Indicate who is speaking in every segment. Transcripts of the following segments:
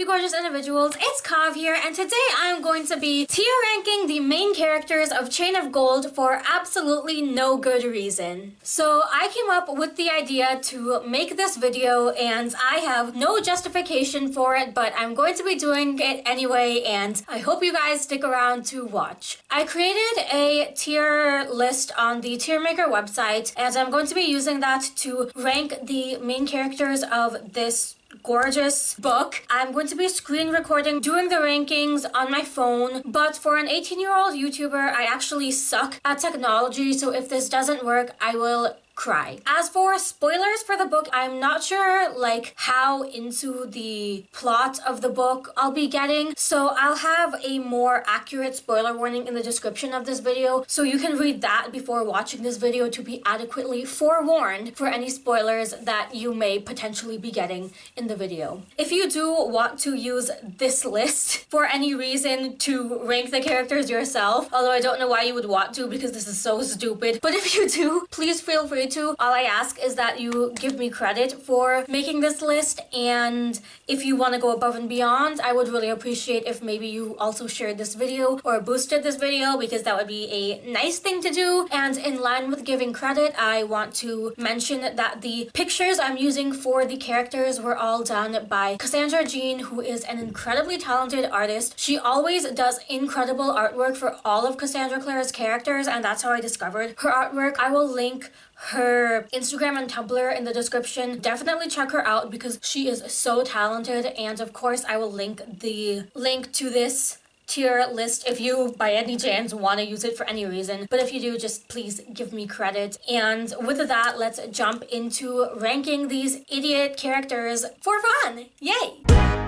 Speaker 1: you gorgeous individuals? It's Kav here, and today I'm going to be tier ranking the main characters of Chain of Gold for absolutely no good reason. So I came up with the idea to make this video, and I have no justification for it, but I'm going to be doing it anyway, and I hope you guys stick around to watch. I created a tier list on the Tiermaker website, and I'm going to be using that to rank the main characters of this gorgeous book. I'm going to be screen recording doing the rankings on my phone, but for an 18 year old YouTuber, I actually suck at technology, so if this doesn't work, I will cry. As for spoilers for the book, I'm not sure like how into the plot of the book I'll be getting, so I'll have a more accurate spoiler warning in the description of this video, so you can read that before watching this video to be adequately forewarned for any spoilers that you may potentially be getting in the video. If you do want to use this list for any reason to rank the characters yourself, although I don't know why you would want to because this is so stupid, but if you do, please feel free to. All I ask is that you give me credit for making this list and if you want to go above and beyond, I would really appreciate if maybe you also shared this video or boosted this video because that would be a nice thing to do. And in line with giving credit, I want to mention that the pictures I'm using for the characters were all done by Cassandra Jean, who is an incredibly talented artist. She always does incredible artwork for all of Cassandra Clare's characters and that's how I discovered her artwork. I will link her Instagram and Tumblr in the description. Definitely check her out because she is so talented. And of course I will link the link to this tier list if you by any chance want to use it for any reason. But if you do just please give me credit. And with that let's jump into ranking these idiot characters for fun. Yay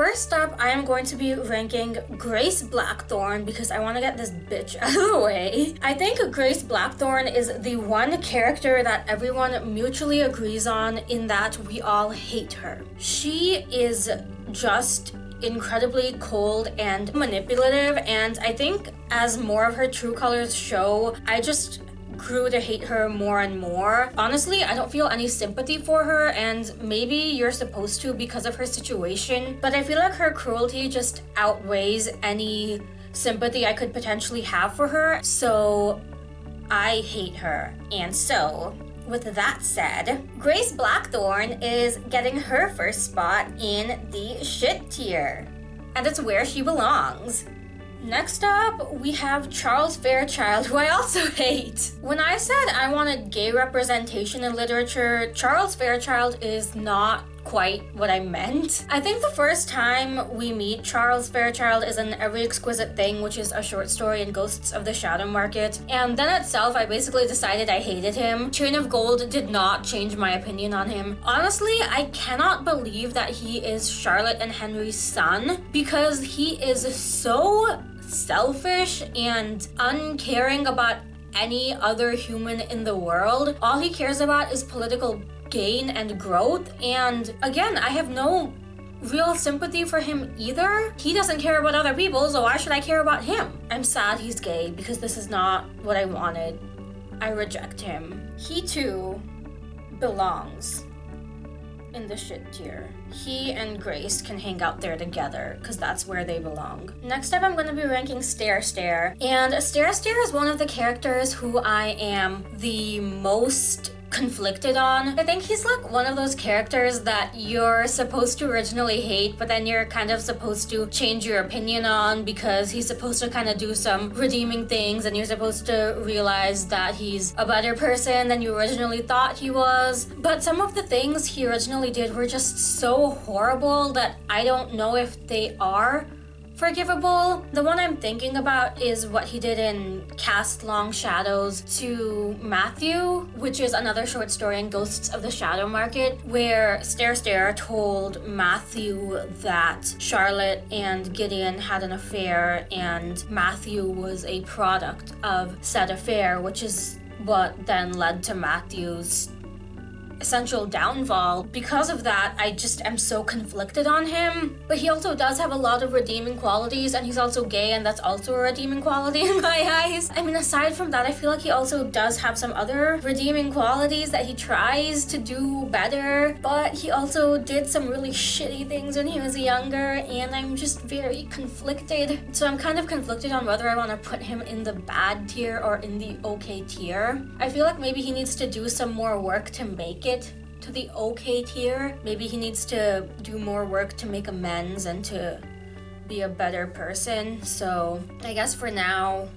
Speaker 1: First up, I am going to be ranking Grace Blackthorn because I want to get this bitch out of the way. I think Grace Blackthorn is the one character that everyone mutually agrees on in that we all hate her. She is just incredibly cold and manipulative and I think as more of her true colors show, I just grew to hate her more and more. Honestly, I don't feel any sympathy for her and maybe you're supposed to because of her situation, but I feel like her cruelty just outweighs any sympathy I could potentially have for her. So I hate her. And so with that said, Grace Blackthorn is getting her first spot in the shit tier. And it's where she belongs. Next up, we have Charles Fairchild, who I also hate. When I said I wanted gay representation in literature, Charles Fairchild is not quite what I meant. I think the first time we meet Charles Fairchild is in Every Exquisite Thing, which is a short story in Ghosts of the Shadow Market. And then itself, I basically decided I hated him. Chain of Gold did not change my opinion on him. Honestly, I cannot believe that he is Charlotte and Henry's son because he is so selfish and uncaring about any other human in the world. All he cares about is political gain and growth. And again, I have no real sympathy for him either. He doesn't care about other people, so why should I care about him? I'm sad he's gay because this is not what I wanted. I reject him. He too belongs in the shit tier. He and Grace can hang out there together because that's where they belong. Next up, I'm going to be ranking Stair Stair. And Stair Stair is one of the characters who I am the most conflicted on. I think he's like one of those characters that you're supposed to originally hate, but then you're kind of supposed to change your opinion on because he's supposed to kind of do some redeeming things and you're supposed to realize that he's a better person than you originally thought he was. But some of the things he originally did were just so horrible that I don't know if they are forgivable. The one I'm thinking about is what he did in Cast Long Shadows to Matthew, which is another short story in Ghosts of the Shadow Market, where Stair Stair told Matthew that Charlotte and Gideon had an affair and Matthew was a product of said affair, which is what then led to Matthew's essential downfall. Because of that, I just am so conflicted on him. But he also does have a lot of redeeming qualities, and he's also gay, and that's also a redeeming quality in my eyes. I mean, aside from that, I feel like he also does have some other redeeming qualities that he tries to do better, but he also did some really shitty things when he was younger, and I'm just very conflicted. So I'm kind of conflicted on whether I want to put him in the bad tier or in the okay tier. I feel like maybe he needs to do some more work to make it to the okay tier. Maybe he needs to do more work to make amends and to be a better person. So I guess for now,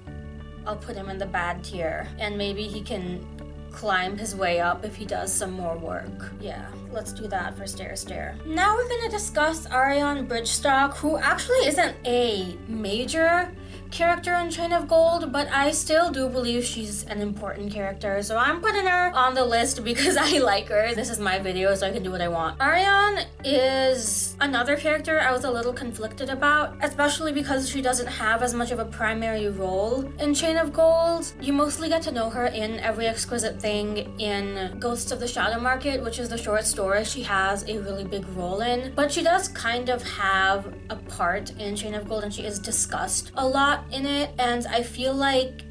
Speaker 1: I'll put him in the bad tier. And maybe he can climb his way up if he does some more work. Yeah, let's do that for Stare Stare. Now we're gonna discuss Ariane Bridgestock, who actually isn't a major character in Chain of Gold, but I still do believe she's an important character, so I'm putting her on the list because I like her. This is my video, so I can do what I want. Ariane is another character I was a little conflicted about, especially because she doesn't have as much of a primary role in Chain of Gold. You mostly get to know her in Every Exquisite Thing in Ghosts of the Shadow Market, which is the short story she has a really big role in, but she does kind of have a part in Chain of Gold and she is discussed a lot in it, and I feel like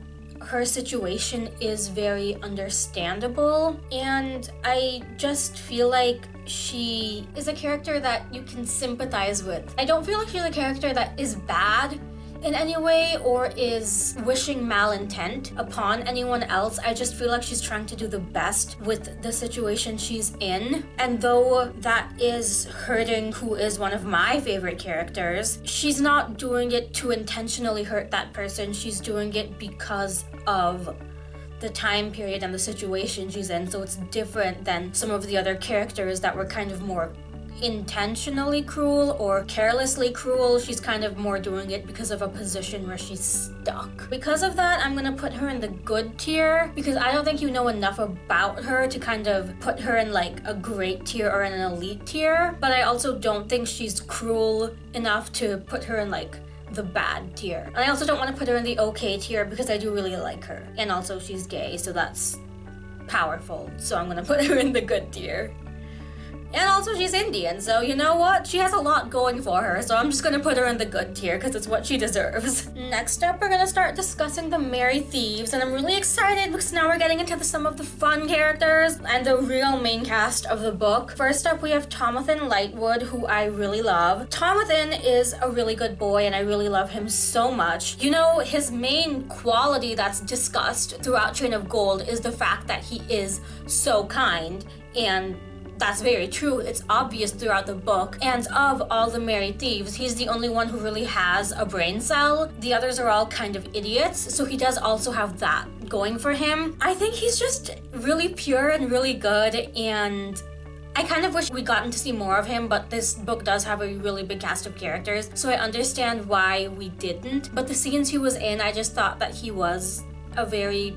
Speaker 1: her situation is very understandable, and I just feel like she is a character that you can sympathize with. I don't feel like she's a character that is bad in any way or is wishing malintent upon anyone else. I just feel like she's trying to do the best with the situation she's in. And though that is hurting who is one of my favorite characters, she's not doing it to intentionally hurt that person. She's doing it because of the time period and the situation she's in. So it's different than some of the other characters that were kind of more intentionally cruel or carelessly cruel. She's kind of more doing it because of a position where she's stuck. Because of that, I'm gonna put her in the good tier because I don't think you know enough about her to kind of put her in like a great tier or an elite tier. But I also don't think she's cruel enough to put her in like the bad tier. And I also don't want to put her in the okay tier because I do really like her. And also she's gay, so that's powerful. So I'm gonna put her in the good tier. And also she's Indian, so you know what? She has a lot going for her, so I'm just gonna put her in the good tier because it's what she deserves. Next up, we're gonna start discussing the Merry Thieves, and I'm really excited because now we're getting into the, some of the fun characters and the real main cast of the book. First up, we have Thomas Lightwood, who I really love. Thomas is a really good boy, and I really love him so much. You know, his main quality that's discussed throughout Chain of Gold is the fact that he is so kind and that's very true. It's obvious throughout the book. And of all the Merry Thieves, he's the only one who really has a brain cell. The others are all kind of idiots, so he does also have that going for him. I think he's just really pure and really good and I kind of wish we'd gotten to see more of him, but this book does have a really big cast of characters, so I understand why we didn't. But the scenes he was in, I just thought that he was a very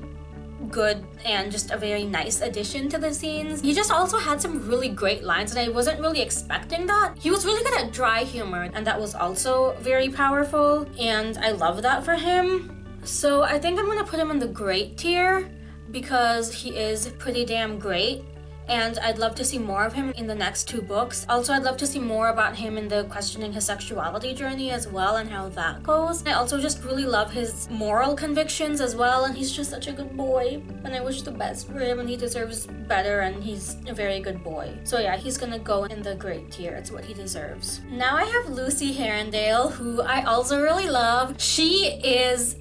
Speaker 1: good and just a very nice addition to the scenes. He just also had some really great lines and I wasn't really expecting that. He was really good at dry humor and that was also very powerful and I love that for him. So I think I'm gonna put him in the great tier because he is pretty damn great and I'd love to see more of him in the next two books. Also, I'd love to see more about him in the questioning his sexuality journey as well and how that goes. I also just really love his moral convictions as well and he's just such a good boy and I wish the best for him and he deserves better and he's a very good boy. So yeah, he's gonna go in the great tier. It's what he deserves. Now I have Lucy Herondale who I also really love. She is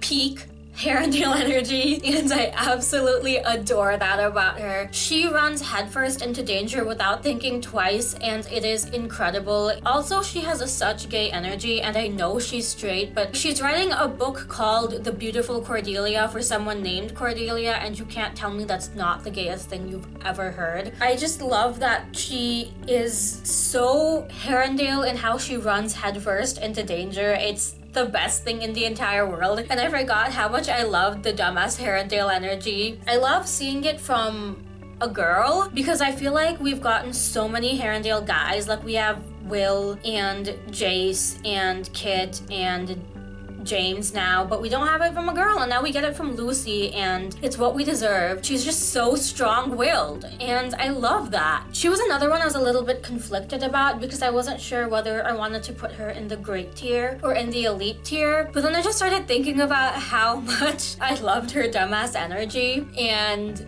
Speaker 1: peak Herondale energy and I absolutely adore that about her. She runs headfirst into danger without thinking twice and it is incredible. Also, she has a such gay energy and I know she's straight, but she's writing a book called The Beautiful Cordelia for someone named Cordelia and you can't tell me that's not the gayest thing you've ever heard. I just love that she is so Herondale in how she runs headfirst into danger. It's the best thing in the entire world. And I forgot how much I loved the dumbass Herondale energy. I love seeing it from a girl because I feel like we've gotten so many Herondale guys. Like we have Will and Jace and Kit and James now, but we don't have it from a girl, and now we get it from Lucy, and it's what we deserve. She's just so strong-willed, and I love that. She was another one I was a little bit conflicted about because I wasn't sure whether I wanted to put her in the great tier or in the elite tier, but then I just started thinking about how much I loved her dumbass energy, and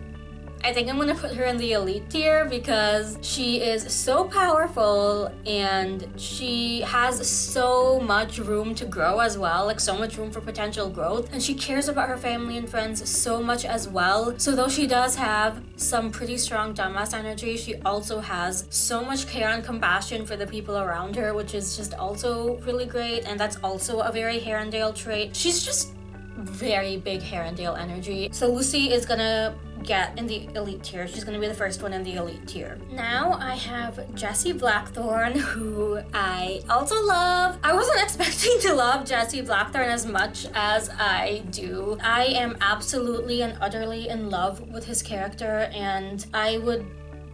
Speaker 1: I think I'm gonna put her in the elite tier because she is so powerful and she has so much room to grow as well, like so much room for potential growth. And she cares about her family and friends so much as well. So though she does have some pretty strong dumbass energy, she also has so much care and compassion for the people around her, which is just also really great. And that's also a very Herondale trait. She's just very big Herondale energy. So Lucy is gonna get in the elite tier. She's gonna be the first one in the elite tier. Now I have Jesse Blackthorn, who I also love. I wasn't expecting to love Jesse Blackthorn as much as I do. I am absolutely and utterly in love with his character and I would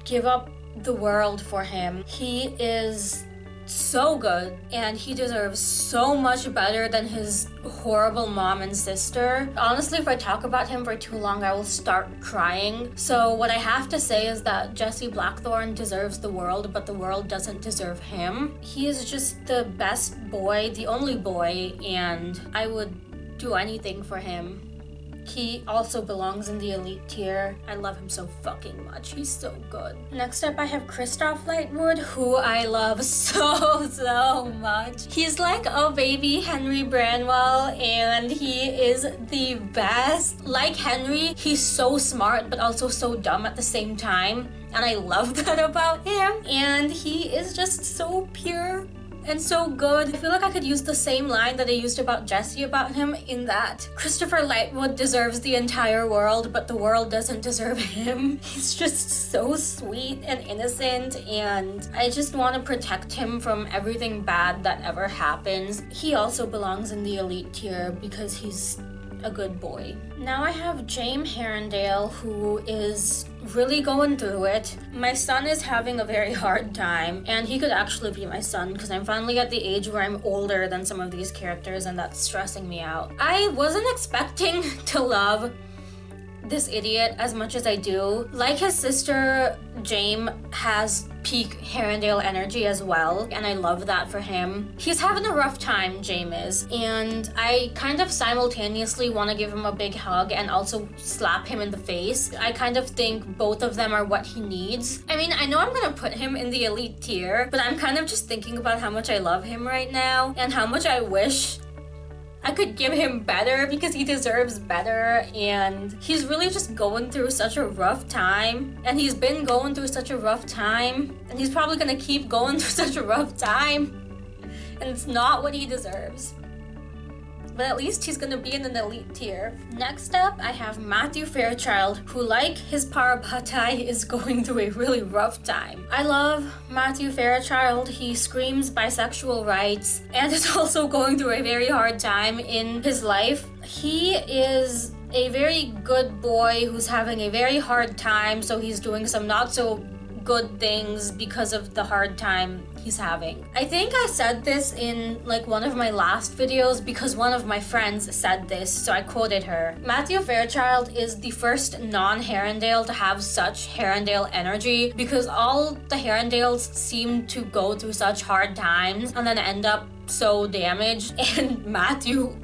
Speaker 1: give up the world for him. He is so good and he deserves so much better than his horrible mom and sister. Honestly, if I talk about him for too long, I will start crying. So what I have to say is that Jesse Blackthorn deserves the world, but the world doesn't deserve him. He is just the best boy, the only boy, and I would do anything for him. He also belongs in the elite tier. I love him so fucking much. He's so good. Next up, I have Christopher Lightwood, who I love so, so much. He's like a baby Henry Branwell, and he is the best. Like Henry, he's so smart, but also so dumb at the same time. And I love that about him. And he is just so pure and so good. I feel like I could use the same line that I used about Jesse about him in that Christopher Lightwood deserves the entire world, but the world doesn't deserve him. He's just so sweet and innocent, and I just want to protect him from everything bad that ever happens. He also belongs in the elite tier because he's a good boy. Now I have James Herondale who is really going through it. My son is having a very hard time and he could actually be my son because I'm finally at the age where I'm older than some of these characters and that's stressing me out. I wasn't expecting to love this idiot as much as I do. Like his sister, James has peak Herondale energy as well, and I love that for him. He's having a rough time, James is, and I kind of simultaneously want to give him a big hug and also slap him in the face. I kind of think both of them are what he needs. I mean, I know I'm gonna put him in the elite tier, but I'm kind of just thinking about how much I love him right now and how much I wish I could give him better because he deserves better and he's really just going through such a rough time and he's been going through such a rough time and he's probably gonna keep going through such a rough time and it's not what he deserves but at least he's gonna be in an elite tier. Next up, I have Matthew Fairchild, who like his Parabatai is going through a really rough time. I love Matthew Fairchild. He screams bisexual rights and is also going through a very hard time in his life. He is a very good boy who's having a very hard time, so he's doing some not so good things because of the hard time he's having. I think I said this in like one of my last videos because one of my friends said this, so I quoted her. Matthew Fairchild is the first non-Herondale to have such Herondale energy because all the Herondales seem to go through such hard times and then end up so damaged and Matthew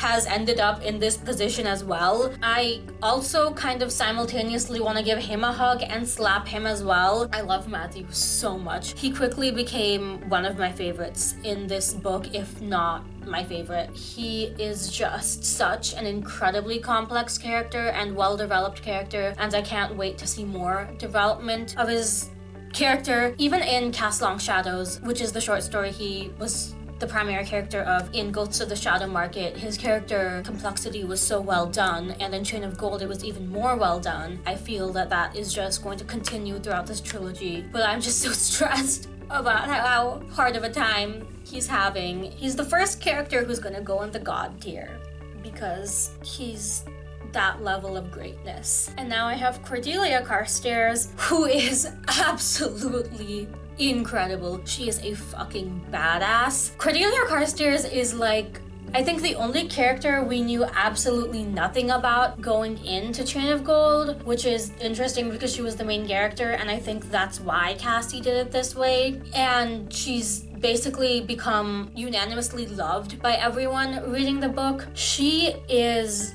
Speaker 1: has ended up in this position as well. I also kind of simultaneously want to give him a hug and slap him as well. I love Matthew so much. He quickly became one of my favorites in this book, if not my favorite. He is just such an incredibly complex character and well-developed character, and I can't wait to see more development of his character, even in Cast Long Shadows, which is the short story he was the primary character of in Ghosts of the Shadow Market, his character complexity was so well done, and in Chain of Gold it was even more well done. I feel that that is just going to continue throughout this trilogy, but I'm just so stressed about how hard of a time he's having. He's the first character who's gonna go in the god tier because he's that level of greatness. And now I have Cordelia Carstairs, who is absolutely incredible. She is a fucking badass. Cordelia Carstairs is like I think the only character we knew absolutely nothing about going into Chain of Gold, which is interesting because she was the main character, and I think that's why Cassie did it this way. And she's basically become unanimously loved by everyone reading the book. She is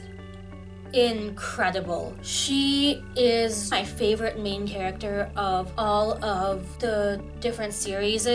Speaker 1: incredible. She is my favorite main character of all of the different series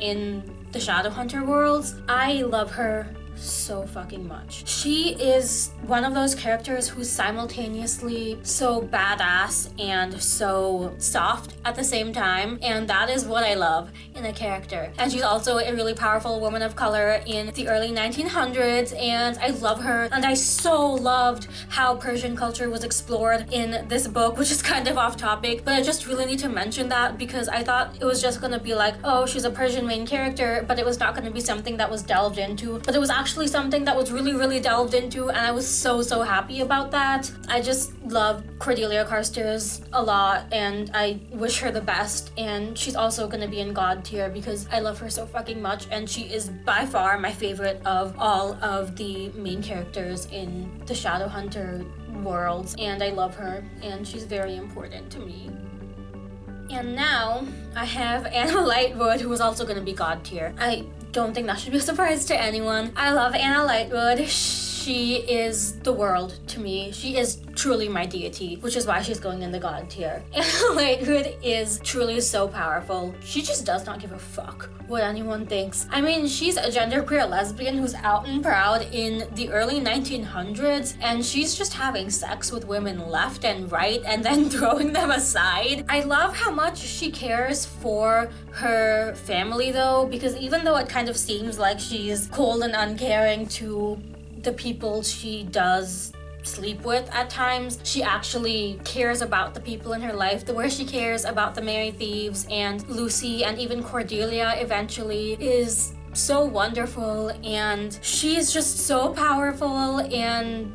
Speaker 1: in the Shadowhunter worlds. I love her so fucking much. She is one of those characters who's simultaneously so badass and so soft at the same time, and that is what I love in a character. And she's also a really powerful woman of color in the early 1900s, and I love her. And I so loved how Persian culture was explored in this book, which is kind of off topic, but I just really need to mention that because I thought it was just gonna be like, oh, she's a Persian main character, but it was not gonna be something that was delved into. But it was actually actually something that was really, really delved into, and I was so, so happy about that. I just love Cordelia Carstairs a lot, and I wish her the best. And she's also gonna be in God tier because I love her so fucking much, and she is by far my favorite of all of the main characters in the Shadowhunter worlds, and I love her, and she's very important to me. And now I have Anna Lightwood, who is also to be God tier. I don't think that should be a surprise to anyone. I love Anna Lightwood. Is the world to me. She is truly my deity, which is why she's going in the god tier. Anna Lightwood is truly so powerful. She just does not give a fuck what anyone thinks. I mean, she's a genderqueer lesbian who's out and proud in the early 1900s, and she's just having sex with women left and right and then throwing them aside. I love how much she cares for her family though, because even though it kind of seems like she's cold and uncaring to the people she does sleep with at times. She actually cares about the people in her life, the way she cares about the Merry Thieves and Lucy and even Cordelia eventually is so wonderful and she's just so powerful and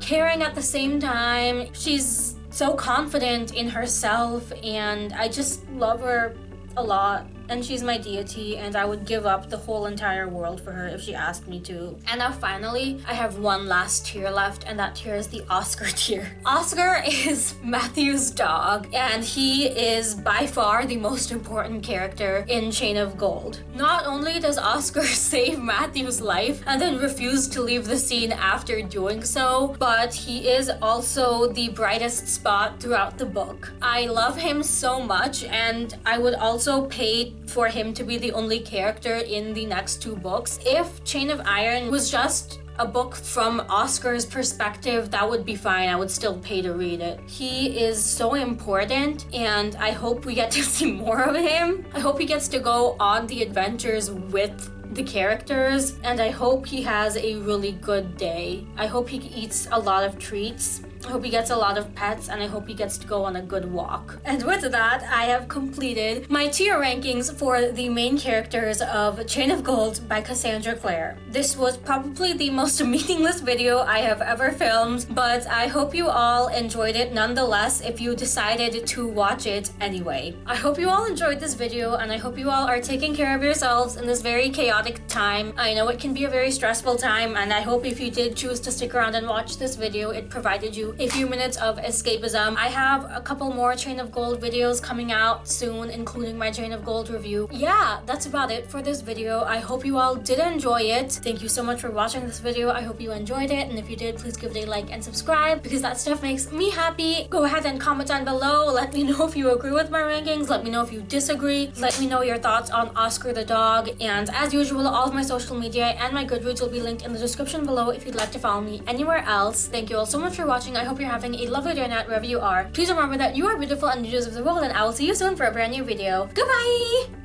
Speaker 1: caring at the same time. She's so confident in herself and I just love her a lot and she's my deity and I would give up the whole entire world for her if she asked me to. And now finally, I have one last tier left and that tier is the Oscar tier. Oscar is Matthew's dog and he is by far the most important character in Chain of Gold. Not only does Oscar save Matthew's life and then refuse to leave the scene after doing so, but he is also the brightest spot throughout the book. I love him so much and I would also pay for him to be the only character in the next two books. If Chain of Iron was just a book from Oscar's perspective, that would be fine. I would still pay to read it. He is so important and I hope we get to see more of him. I hope he gets to go on the adventures with the characters and I hope he has a really good day. I hope he eats a lot of treats I hope he gets a lot of pets and I hope he gets to go on a good walk. And with that, I have completed my tier rankings for the main characters of Chain of Gold by Cassandra Clare. This was probably the most meaningless video I have ever filmed, but I hope you all enjoyed it nonetheless if you decided to watch it anyway. I hope you all enjoyed this video and I hope you all are taking care of yourselves in this very chaotic time. I know it can be a very stressful time and I hope if you did choose to stick around and watch this video, it provided you a few minutes of escapism. I have a couple more Chain of Gold videos coming out soon, including my Chain of Gold review. Yeah, that's about it for this video. I hope you all did enjoy it. Thank you so much for watching this video. I hope you enjoyed it. And if you did, please give it a like and subscribe because that stuff makes me happy. Go ahead and comment down below. Let me know if you agree with my rankings. Let me know if you disagree. Let me know your thoughts on Oscar the dog. And as usual, all of my social media and my Goodreads will be linked in the description below if you'd like to follow me anywhere else. Thank you all so much for watching. I hope you're having a lovely day night wherever you are. Please remember that you are beautiful and you deserve the world and I will see you soon for a brand new video. Goodbye!